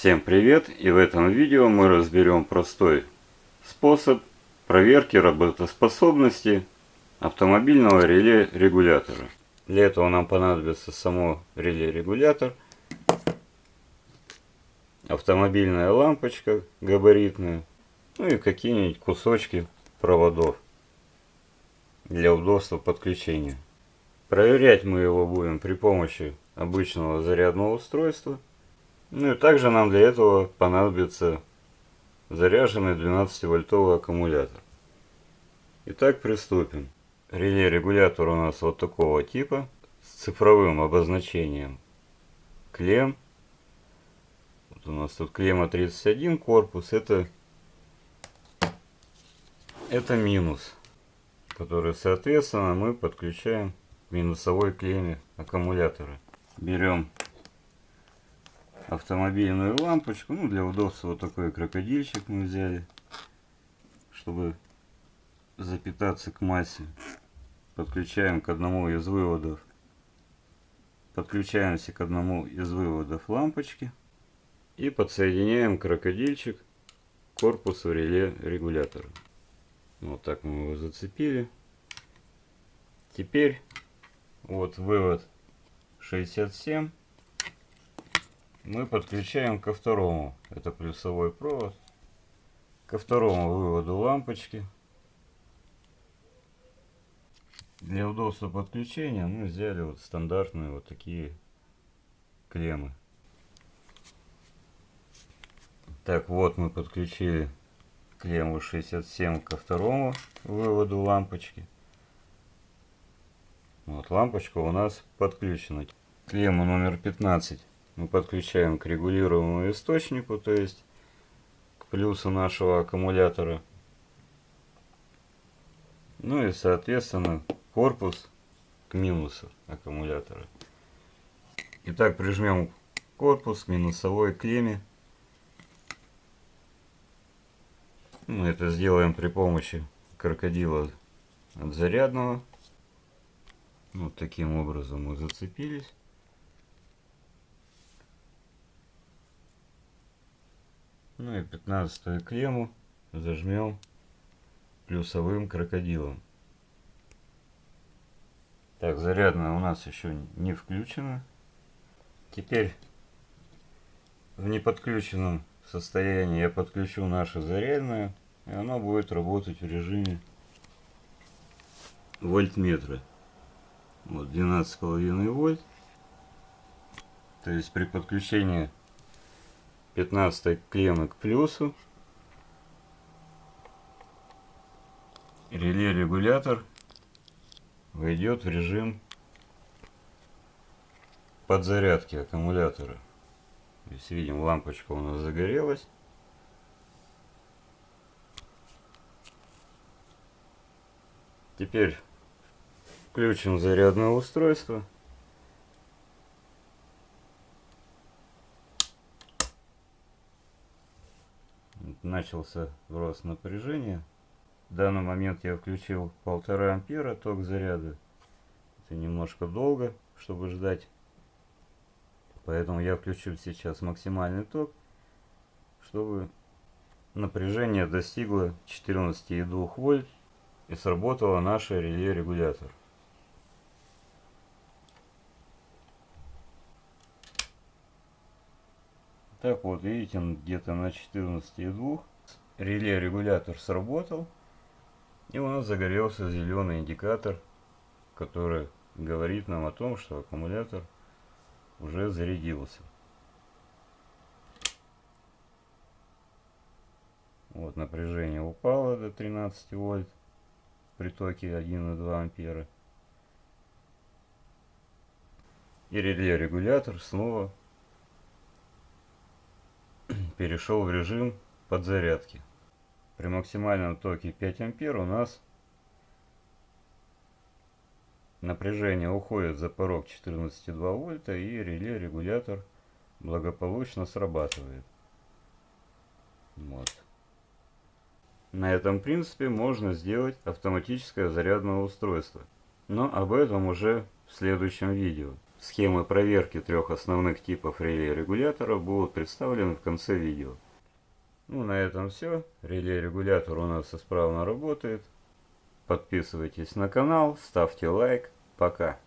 Всем привет! И в этом видео мы разберем простой способ проверки работоспособности автомобильного реле регулятора. Для этого нам понадобится само реле регулятор, автомобильная лампочка габаритная, ну и какие-нибудь кусочки проводов для удобства подключения. Проверять мы его будем при помощи обычного зарядного устройства. Ну и также нам для этого понадобится заряженный 12-вольтовый аккумулятор. Итак, приступим. Реле регулятор у нас вот такого типа с цифровым обозначением клем. Вот у нас тут клемма 31 корпус. Это, это минус, который соответственно мы подключаем к минусовой клемме аккумулятора берем автомобильную лампочку. Ну, для удобства вот такой крокодильчик мы взяли, чтобы запитаться к массе. Подключаем к одному из выводов. Подключаемся к одному из выводов лампочки. И подсоединяем крокодильчик к корпусу реле регулятора. Вот так мы его зацепили. Теперь вот вывод 67 мы подключаем ко второму. Это плюсовой провод. Ко второму выводу лампочки. Для удобства подключения мы взяли вот стандартные вот такие клеммы. Так, вот мы подключили клемму 67 ко второму выводу лампочки. Вот лампочка у нас подключена. Клемму номер 15 мы подключаем к регулируемому источнику, то есть к плюсу нашего аккумулятора. Ну и соответственно корпус к минусу аккумулятора. Итак, прижмем корпус к минусовой клемме. Мы это сделаем при помощи крокодила от зарядного. Вот таким образом мы зацепились. Ну и 15 клемму зажмем плюсовым крокодилом. Так, зарядная у нас еще не включена. Теперь в неподключенном состоянии я подключу наше зарядное, и оно будет работать в режиме вольтметра. Вот 12,5 вольт. То есть при подключении 15 клеммы к плюсу. Реле регулятор войдет в режим подзарядки аккумулятора. Здесь видим лампочка у нас загорелась. Теперь включим зарядное устройство. Начался рост напряжения. В данный момент я включил полтора ампера ток заряда. Это немножко долго, чтобы ждать. Поэтому я включил сейчас максимальный ток, чтобы напряжение достигло 14,2 вольт и сработало наше реле Так вот, видите, где-то на 14,2 реле регулятор сработал. И у нас загорелся зеленый индикатор, который говорит нам о том, что аккумулятор уже зарядился. Вот напряжение упало до 13 вольт при токе 1,2 ампера. И реле регулятор снова перешел в режим подзарядки. При максимальном токе 5 ампер у нас напряжение уходит за порог 14,2 вольта и реле регулятор благополучно срабатывает. Вот. На этом принципе можно сделать автоматическое зарядное устройство. Но об этом уже в следующем видео. Схемы проверки трех основных типов реле-регуляторов будут представлены в конце видео. Ну, на этом все. Реле-регулятор у нас исправно работает. Подписывайтесь на канал, ставьте лайк. Пока.